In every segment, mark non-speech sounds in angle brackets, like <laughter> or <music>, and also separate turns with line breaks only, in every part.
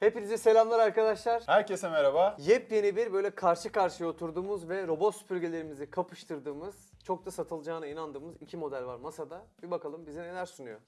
Hepinize selamlar arkadaşlar.
Herkese merhaba.
Yepyeni bir böyle karşı karşıya oturduğumuz ve robot süpürgelerimizi kapıştırdığımız, çok da satılacağına inandığımız iki model var masada. Bir bakalım bize neler sunuyor.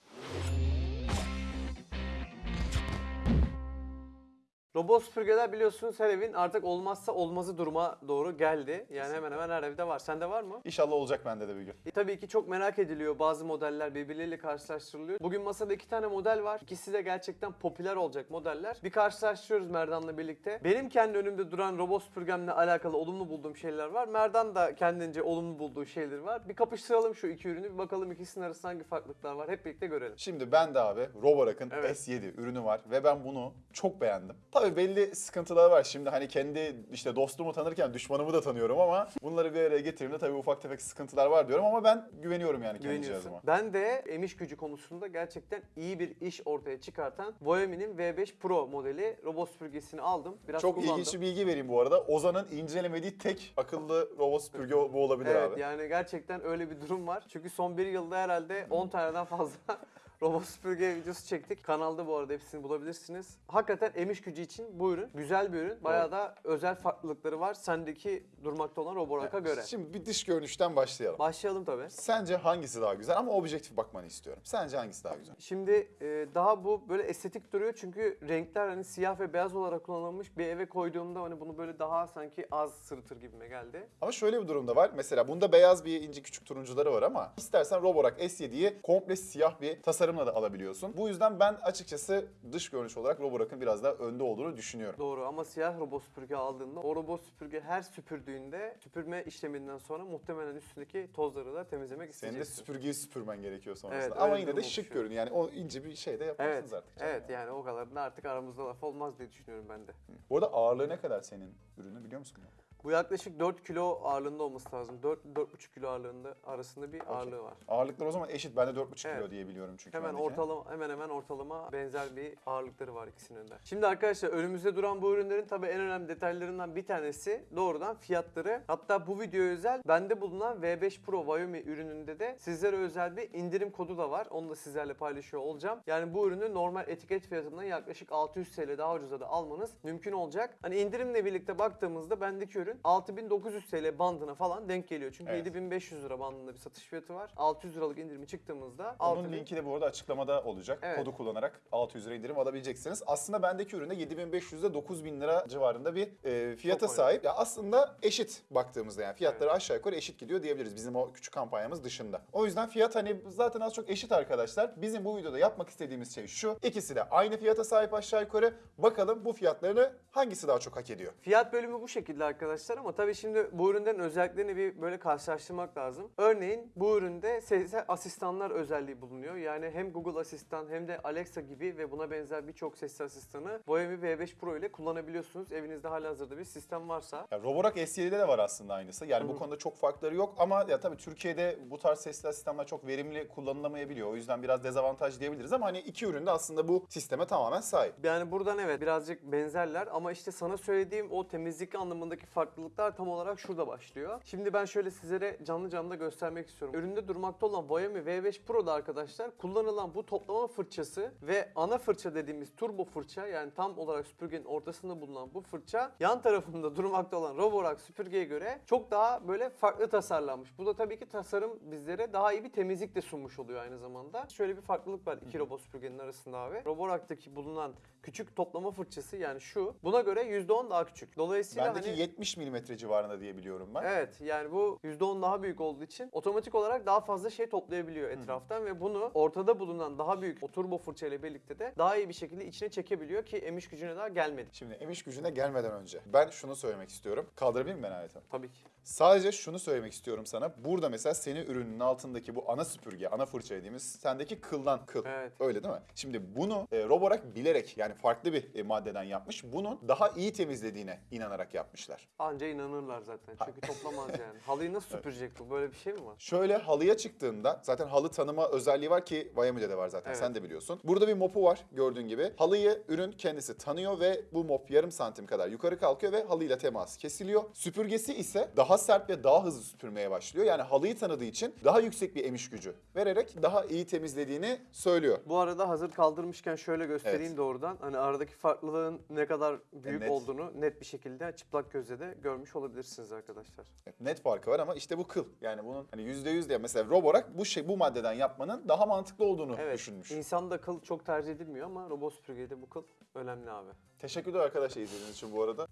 Robot süpürgeler biliyorsunuz her evin artık olmazsa olmazı duruma doğru geldi. Yani hemen hemen her evde var. Sende var mı?
İnşallah olacak bende de bir gün.
E, tabii ki çok merak ediliyor. Bazı modeller birbirleriyle karşılaştırılıyor. Bugün masada iki tane model var. İkisi de gerçekten popüler olacak modeller. Bir karşılaştırıyoruz Merdan'la birlikte. Benim kendi önümde duran robot süpürgemle alakalı olumlu bulduğum şeyler var. Merdan da kendince olumlu bulduğu şeyler var. Bir kapıştıralım şu iki ürünü. Bir bakalım ikisinin arasında hangi farklılıklar var. Hep birlikte görelim.
Şimdi ben de abi Roborak'ın
Evet.
S7 ürünü var ve ben bunu çok beğendim. Tabii belli sıkıntılar var. Şimdi hani kendi işte dostumu tanırken düşmanımı da tanıyorum ama <laughs> bunları bir araya getirdiğimde tabii ufak tefek sıkıntılar var diyorum ama ben güveniyorum yani kendi
Güveniyorsun.
cihazıma.
Ben de emiş gücü konusunda gerçekten iyi bir iş ortaya çıkartan Voyami'nin V5 Pro modeli robot süpürgesini aldım. Biraz
Çok
kullandım.
ilginç bir bilgi vereyim bu arada. Ozan'ın incelemediği tek akıllı robot süpürge bu olabilir
Evet
abi.
yani gerçekten öyle bir durum var. Çünkü son bir yılda herhalde 10 taneden fazla <laughs> robot süpürge videosu çektik. Kanalda bu arada hepsini bulabilirsiniz. Hakikaten emiş gücü için bu ürün güzel bir ürün. Bayağı da özel farklılıkları var sendeki durmakta olan Roborak'a göre.
Şimdi bir dış görünüşten başlayalım.
Başlayalım tabii.
Sence hangisi daha güzel ama objektif bakmanı istiyorum. Sence hangisi daha güzel?
Şimdi e, daha bu böyle estetik duruyor çünkü renkler hani siyah ve beyaz olarak kullanılmış bir eve koyduğumda hani bunu böyle daha sanki az sırıtır gibime geldi.
Ama şöyle bir durum da var. Mesela bunda beyaz bir ince küçük turuncuları var ama istersen Roborak S7'yi komple siyah bir tasarımla da alabiliyorsun. Bu yüzden ben açıkçası dış görünüş olarak Roborak'ın biraz daha önde olduğunu düşünüyorum.
Doğru ama siyah robot süpürge aldığında o robot süpürge her süpürdüğünde süpürme işleminden sonra muhtemelen üstündeki tozları da temizlemek
Senin de
isteyeceksin.
süpürgeyi süpürmen gerekiyor sonrasında.
Evet,
ama yine de şık
oluşuyor.
görünüyor. Yani o ince bir şey de yaparsınız
Evet,
artık. canım
evet
yani.
o kadar da artık aramızda laf olmaz diye düşünüyorum ben de.
Bu arada ağırlığı ne kadar senin ürünü biliyor musun?
Bu yaklaşık 4 kilo ağırlığında olması lazım. 4-4,5 kilo ağırlığında arasında bir ağırlığı var.
Ağırlıklar o zaman eşit. Ben de 4,5
Evet.
kilo diye biliyorum çünkü.
Hemen
bendeki.
ortalama hemen hemen ortalama benzer bir ağırlıkları var ikisinin de. Şimdi arkadaşlar önümüzde duran bu ürünlerin tabii en önemli detaylarından bir tanesi doğrudan fiyatları. Hatta bu videoya özel bende bulunan V5 Pro Xiaomi ürününde de sizlere özel bir indirim kodu da var. Onu da sizlerle paylaşıyor olacağım. Yani bu ürünü normal etiket fiyatından yaklaşık 600 TL daha ucuza da almanız mümkün olacak. Hani indirimle birlikte baktığımızda bendeki ürün 6900 TL bandına falan denk geliyor. Çünkü
Evet.
7500 lira bandında bir satış fiyatı var. 600 liralık indirimi çıktığımızda
Onun
6000
linki de bu arada açıklamada olacak.
Evet.
Kodu kullanarak 600 lira indirim alabileceksiniz. Aslında bendeki üründe 7500 ile 9000 lira civarında bir e, fiyata
Çok
sahip. Ya aslında eşit baktığımızda yani fiyatları aşağı yukarı eşit gidiyor diyebiliriz bizim o küçük kampanyamız dışında. O yüzden fiyat hani zaten az çok eşit arkadaşlar. Bizim bu videoda yapmak istediğimiz şey şu. İkisi de aynı fiyata sahip aşağı yukarı. Bakalım bu fiyatlarını hangisi daha çok hak ediyor?
Fiyat bölümü bu şekilde arkadaşlar ama tabii şimdi bu ürünlerin özelliklerini bir böyle karşılaştırmak lazım. Örneğin bu üründe sesli asistanlar özelliği bulunuyor. Yani hem Google Asistan hem de Alexa gibi ve buna benzer birçok sesli asistanı Xiaomi V5 Pro ile kullanabiliyorsunuz. Evinizde halihazırda bir sistem varsa.
Ya Roborak S7'de de var aslında aynısı. Yani bu konuda çok farkları yok ama ya tabii Türkiye'de bu tarz sesli asistanlar çok verimli kullanılamayabiliyor. O yüzden biraz dezavantaj diyebiliriz ama hani iki ürün de aslında bu sisteme tamamen sahip.
Yani buradan evet birazcık benzerler ama işte sana söylediğim o temizlik anlamındaki farklılıklar tam olarak şurada başlıyor. Şimdi ben şöyle sizlere canlı canlı da göstermek istiyorum. Üründe durmakta olan Xiaomi V5 Pro'da arkadaşlar kullanılan bu toplama fırçası ve ana fırça dediğimiz turbo fırça yani tam olarak süpürgenin ortasında bulunan bu fırça yan tarafında <laughs> durmakta olan Roborak süpürgeye göre çok daha böyle farklı tasarlanmış. Bu da tabii ki tasarım bizlere daha iyi bir temizlik de sunmuş oluyor aynı zamanda. Şöyle bir farklılık var iki robot süpürgenin arasında abi. Roborak'taki bulunan küçük toplama fırçası yani şu buna göre %10 daha küçük. Dolayısıyla
Bendeki
hani
70 milimetre civarında diye biliyorum ben.
Evet yani bu %10 daha büyük olduğu için otomatik olarak daha fazla şey toplayabiliyor etraftan ve bunu ortada bulunan daha büyük o turbo fırça ile birlikte de daha iyi bir şekilde içine çekebiliyor ki emiş gücüne daha gelmedi.
Şimdi emiş gücüne gelmeden önce ben şunu söylemek istiyorum. Kaldırabilir miyim ben aleti?
Tabii ki.
Sadece şunu söylemek istiyorum sana. Burada mesela senin ürünün altındaki bu ana süpürge, ana fırça dediğimiz sendeki kıldan kıl.
Evet.
Öyle değil mi? Şimdi bunu e, Roborak bilerek yani farklı bir e, maddeden yapmış. Bunun daha iyi temizlediğine inanarak yapmışlar.
Anca inanırlar zaten. Çünkü toplamaz yani. Halıyı nasıl <laughs> süpürecek bu? Böyle bir şey mi var?
Şöyle halıya çıktığında zaten halı tanıma özelliği var ki Miami'de de var zaten
Evet.
sen de biliyorsun. Burada bir mopu var gördüğün gibi. Halıyı ürün kendisi tanıyor ve bu mop yarım santim kadar yukarı kalkıyor ve halıyla temas kesiliyor. Süpürgesi ise daha sert ve daha hızlı süpürmeye başlıyor. Yani halıyı tanıdığı için daha yüksek bir emiş gücü vererek daha iyi temizlediğini söylüyor.
Bu arada hazır kaldırmışken şöyle göstereyim
Evet.
doğrudan. Hani aradaki farklılığın ne kadar büyük
net.
olduğunu net bir şekilde çıplak gözle de görmüş olabilirsiniz arkadaşlar.
Evet, Net farkı var ama işte bu kıl. Yani bunun hani %100 diye mesela Roborak bu şey bu maddeden yapmanın daha mantıklı olduğunu
Evet.
düşünmüş.
İnsanda kıl çok tercih edilmiyor ama robot süpürgede bu kıl önemli abi.
Teşekkürler arkadaşlar izlediğiniz için bu arada.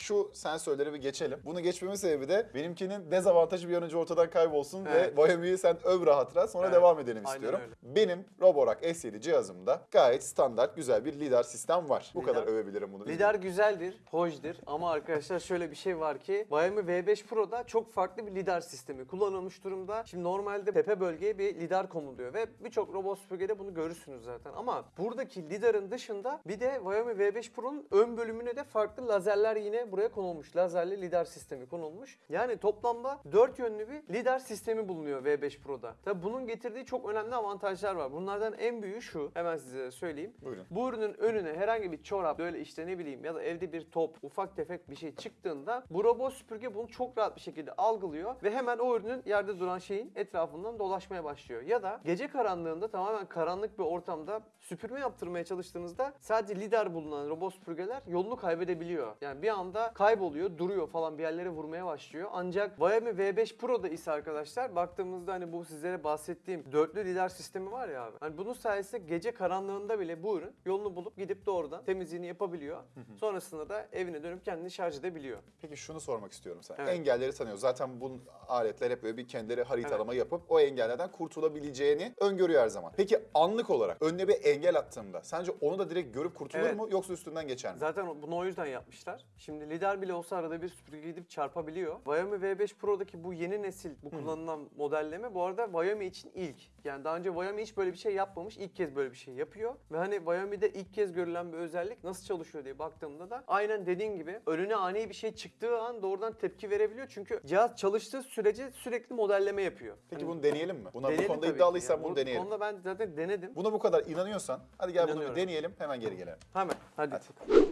Şu sensörleri bir geçelim. Bunu geçmemin sebebi de benimkinin dezavantajı bir an önce ortadan kaybolsun
Evet.
ve Xiaomi'yi sen öv rahat rahat sonra
Evet,
devam edelim istiyorum.
öyle.
Benim Roborak S7 cihazımda gayet standart güzel bir lidar sistem var. Bu
Lidar-
kadar övebilirim bunu.
Lidar güzeldir, hoşdur ama arkadaşlar şöyle bir şey var ki Xiaomi V5 Pro'da çok farklı bir lidar sistemi kullanılmış durumda. Şimdi normalde tepe bölgeye bir lidar konuluyor ve birçok robot süpürgede bunu görürsünüz zaten. Ama buradaki lidarın dışında bir de Xiaomi V5 Pro'nun ön bölümüne de farklı lazerler yine buraya konulmuş. Lazerli lidar sistemi konulmuş. Yani toplamda 4 yönlü bir lidar sistemi bulunuyor V5 Pro'da. Tabi bunun getirdiği çok önemli avantajlar var. Bunlardan en büyüğü şu. Hemen size söyleyeyim.
Buyurun.
Bu ürünün önüne herhangi bir çorap, böyle işte ne bileyim ya da evde bir top, ufak tefek bir şey çıktığında bu robot süpürge bunu çok rahat bir şekilde algılıyor ve hemen o ürünün yerde duran şeyin etrafından dolaşmaya başlıyor. Ya da gece karanlığında tamamen karanlık bir ortamda süpürme yaptırmaya çalıştığınızda sadece lidar bulunan robot süpürgeler yolunu kaybedebiliyor. Yani bir anda kayboluyor, duruyor falan bir yerlere vurmaya başlıyor. Ancak Xiaomi V5 Pro'da ise arkadaşlar baktığımızda hani bu sizlere bahsettiğim dörtlü lidar sistemi var ya abi. Hani bunun sayesinde gece karanlığında bile bu ürün yolunu bulup gidip doğrudan temizliğini yapabiliyor. Sonrasında da evine dönüp kendini şarj edebiliyor.
Peki şunu sormak istiyorum sana.
Evet.
Engelleri tanıyor. Zaten bu aletler hep böyle bir kendileri haritalama yapıp o engellerden kurtulabileceğini öngörüyor her zaman. Peki anlık olarak önüne bir engel attığımda sence onu da direkt görüp kurtulur
Evet.
mu yoksa üstünden geçer mi?
Zaten bunu o yüzden yapmışlar. Şimdi lidar bile olsa arada bir süpürge gidip çarpabiliyor. Xiaomi V5 Pro'daki bu yeni nesil bu kullanılan modelleme bu arada Xiaomi için ilk. Yani daha önce Xiaomi hiç böyle bir şey yapmamış. ilk kez böyle bir şey yapıyor. Ve hani Xiaomi'de ilk kez görülen bir özellik nasıl çalışıyor diye baktığımda da aynen dediğin gibi önüne ani bir şey çıktığı an doğrudan tepki verebiliyor. Çünkü cihaz çalıştığı sürece sürekli modelleme yapıyor.
Peki
Hani
bunu deneyelim mi? Buna bu
deneyelim
konuda
tabii ki.
iddialıysan
Yani
bunu
bu
deneyelim.
konuda ben zaten denedim.
Buna bu kadar inanıyorsan hadi gel bunu bir
İnanıyorum.
deneyelim hemen geri gelelim.
Hemen hadi.
Hadi.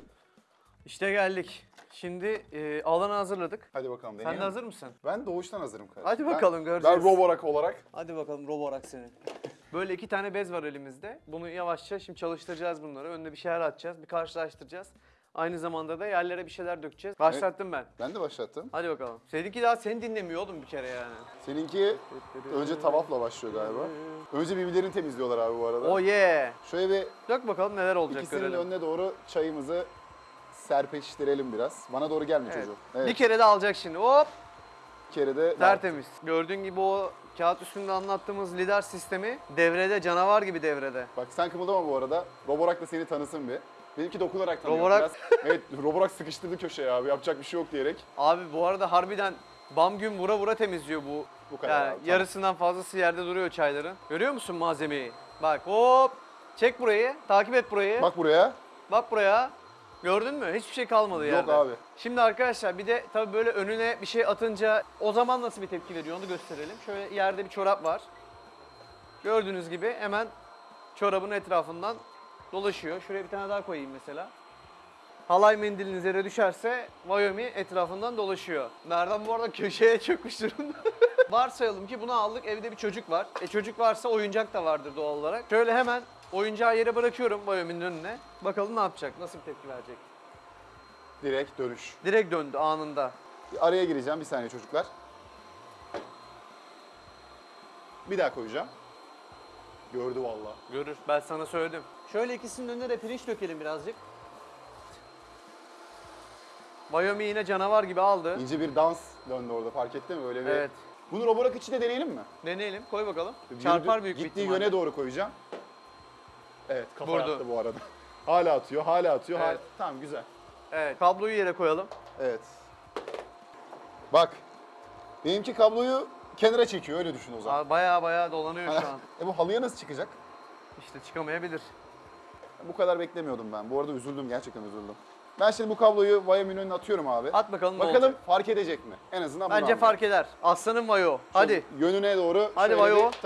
İşte geldik. Şimdi e, alanı hazırladık.
Hadi bakalım deneyelim.
Sen de hazır mısın?
Ben doğuştan hazırım kardeşim.
Hadi
Ben-
bakalım, göreceğiz.
Ben Roborak olarak
Hadi bakalım Roborak seni. <laughs> Böyle iki tane bez var elimizde. Bunu yavaşça şimdi çalıştıracağız bunları. Önüne bir şeyler atacağız, bir karşılaştıracağız. Aynı zamanda da yerlere bir şeyler dökeceğiz. Başlattım ben.
ben de başlattım.
Hadi bakalım. Seninki daha seni dinlemiyor oğlum bir kere yani.
Seninki önce tavafla başlıyor galiba. Önce birbirlerini temizliyorlar abi bu arada.
Oh yeah.
Şöyle bir
Dök bakalım neler olacak
ikisinin
görelim.
önüne doğru çayımızı serpeştirelim biraz. Bana doğru gelme
Evet.
çocuğum. Evet.
Bir kere de alacak şimdi. Hop
Bir kere de
tertemiz. Gördüğün gibi o kağıt üstünde anlattığımız lidar sistemi devrede canavar gibi devrede.
Bak sen kımıldama bu arada. Roborak da seni tanısın bir. Benimki dokunarak tanıyor.
Roborak-
Biraz, evet Roborak sıkıştırdı köşeye abi yapacak bir şey yok diyerek.
Abi bu arada harbiden bam gün vura vura temizliyor bu.
Bu kadar
Yani
abi, tamam.
yarısından fazlası yerde duruyor çayların. Görüyor musun malzemeyi? Bak hop. Çek burayı. Takip et burayı. Bak,
Bak buraya.
buraya. Gördün mü? Hiçbir şey kalmadı
Yok
yerde.
abi.
Şimdi arkadaşlar bir de tabii böyle önüne bir şey atınca o zaman nasıl bir tepki veriyor onu gösterelim. Şöyle yerde bir çorap var. Gördüğünüz gibi hemen çorabın etrafından dolaşıyor. Şuraya bir tane daha koyayım mesela. Halay mendiliniz yere düşerse Xiaomi etrafından dolaşıyor. Nereden bu arada köşeye çökmüş durumda. <laughs> Varsayalım ki bunu aldık evde bir çocuk var. E çocuk varsa oyuncak da vardır doğal olarak. Şöyle hemen oyuncağı yere bırakıyorum Xiaomi'nin önüne. Bakalım ne yapacak, nasıl bir tepki verecek.
Direkt dönüş.
Direkt döndü anında.
Bir araya gireceğim bir saniye çocuklar. Bir daha koyacağım. Gördü valla.
Görür. Ben sana söyledim. Şöyle ikisinin önüne de pirinç dökelim birazcık. Xiaomi yine canavar gibi aldı.
İnce bir dans döndü orada fark ettin mi? Öyle bir...
Evet.
Bunu Roborak içi de deneyelim mi?
Deneyelim. Koy bakalım.
Yürüdü-
Çarpar büyük bir
Gittiği
ihtimalle.
yöne doğru koyacağım. Evet kafa
Vurdu.
attı bu arada. <laughs> hala atıyor, hala atıyor. hala-
Evet.
Tamam güzel.
Evet. Kabloyu yere koyalım.
Evet. Bak. Benimki kabloyu kenara çekiyor öyle düşün o zaman.
Baya baya dolanıyor şu an. <laughs>
e bu halıya nasıl çıkacak?
İşte çıkamayabilir.
Bu kadar beklemiyordum ben. Bu arada üzüldüm. Gerçekten üzüldüm. Ben şimdi bu kabloyu Viame'nin önüne atıyorum abi.
At bakalım
Bakalım
olacak.
fark edecek mi? En azından bunu
Bence fark eder. Aslanın vayo. Hadi.
Yönüne doğru
Hadi Vayo.
bir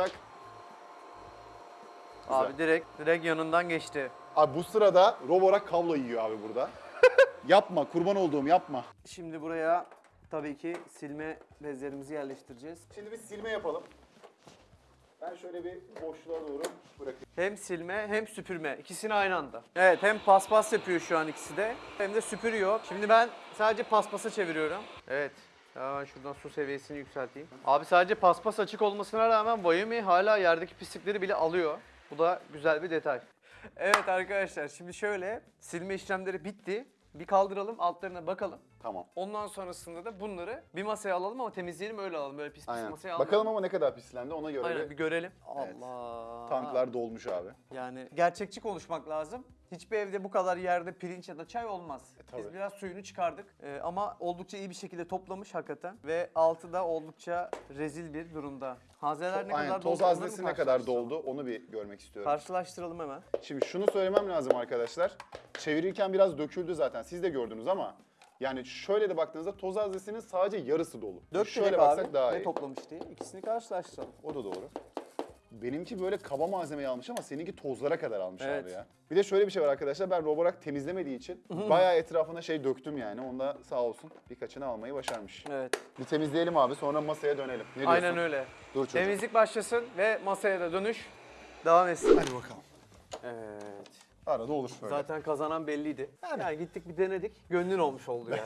tak.
Abi direkt direkt yanından geçti.
Abi bu sırada Roborak kablo yiyor abi burada. <laughs> yapma kurban olduğum yapma.
Şimdi buraya tabii ki silme bezlerimizi yerleştireceğiz.
Şimdi bir silme yapalım. Ben şöyle bir boşluğa doğru bırakayım.
Hem silme hem süpürme. İkisini aynı anda. Evet hem paspas yapıyor şu an ikisi de. Hem de süpürüyor. Şimdi ben sadece paspasa çeviriyorum. Evet. Hemen şuradan su seviyesini yükselteyim. Abi sadece paspas açık olmasına rağmen Xiaomi hala yerdeki pislikleri bile alıyor. Bu da güzel bir detay. Evet arkadaşlar şimdi şöyle silme işlemleri bitti. Bir kaldıralım altlarına bakalım.
Tamam.
Ondan sonrasında da bunları bir masaya alalım ama temizleyelim öyle alalım. Böyle pis pis
Aynen.
masaya almayalım.
Bakalım ama ne kadar pislendi ona göre
Aynen
bir
görelim.
Evet.
Allah.
tanklar dolmuş abi.
Yani gerçekçi konuşmak lazım. Hiçbir evde bu kadar yerde pirinç ya da çay olmaz.
E, tabii.
Biz biraz suyunu çıkardık Ee, ama oldukça iyi bir şekilde toplamış hakikaten. Ve altı da oldukça rezil bir durumda. Hazeler ne
Aynen
kadar
toz
doldu onları
haznesi ne kadar
karşılaştıralım?
doldu onu bir görmek istiyorum.
Karşılaştıralım hemen.
Şimdi şunu söylemem lazım arkadaşlar. Çevirirken biraz döküldü zaten. Siz de gördünüz ama yani şöyle de baktığınızda toz haznesinin sadece yarısı dolu.
Dört
şöyle
direkt
baksak
abi.
daha
ne
iyi.
toplamış diye. İkisini karşılaştıralım.
O da doğru. Benimki böyle kaba malzemeyi almış ama seninki tozlara kadar almış
Evet.
abi ya. Bir de şöyle bir şey var arkadaşlar. Ben Roborak temizlemediği için bayağı etrafına şey döktüm yani. Onda sağ olsun birkaçını almayı başarmış.
Evet.
Bir temizleyelim abi sonra masaya dönelim. Ne diyorsun?
Aynen öyle.
Dur çocuğum.
Temizlik başlasın ve masaya da dönüş devam etsin.
Hadi bakalım.
Evet.
Arada olur öyle.
Zaten kazanan belliydi.
Yani.
Yani. gittik bir denedik. Gönlün olmuş oldu <laughs> yani.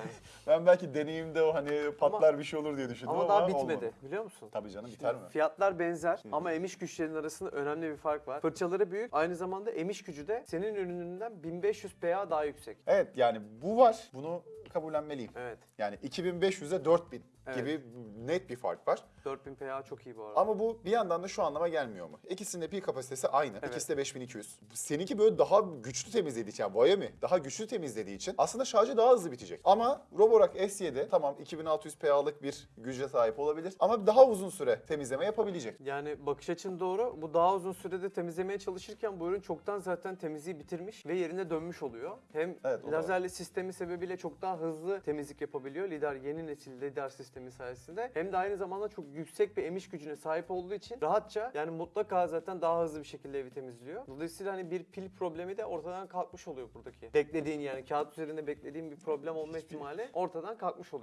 Ben belki deneyimde o hani patlar bir şey olur diye düşündüm ama,
ama daha
olmadı.
bitmedi biliyor musun?
Tabii canım biter mi?
Fiyatlar benzer ama emiş güçlerinin arasında önemli bir fark var. Fırçaları büyük. Aynı zamanda emiş gücü de senin ürününden 1500 PA daha yüksek.
Evet yani bu var. Bunu kabullenmeliyim.
Evet.
Yani 2500'e 4000
Evet.
gibi net bir fark var.
4000 PA çok iyi bu arada.
Ama bu bir yandan da şu anlama gelmiyor mu? İkisinin de pil kapasitesi aynı.
Evet.
İkisi de 5200. Seninki böyle daha güçlü temizlediği için, yani Xiaomi daha güçlü temizlediği için aslında şarjı daha hızlı bitecek. Ama Roborock S7 tamam 2600 PA'lık bir güce sahip olabilir ama daha uzun süre temizleme yapabilecek.
Yani bakış açın doğru. Bu daha uzun sürede temizlemeye çalışırken bu ürün çoktan zaten temizliği bitirmiş ve yerine dönmüş oluyor. Hem
Evet,
lazerli sistemi sebebiyle çok daha hızlı temizlik yapabiliyor. Lidar yeni nesil lidar sistemi sayesinde. Hem de aynı zamanda çok yüksek bir emiş gücüne sahip olduğu için rahatça yani mutlaka zaten daha hızlı bir şekilde evi temizliyor. Dolayısıyla hani bir pil problemi de ortadan kalkmış oluyor buradaki. Beklediğin yani kağıt üzerinde beklediğin bir problem olma ihtimali ortadan kalkmış oluyor.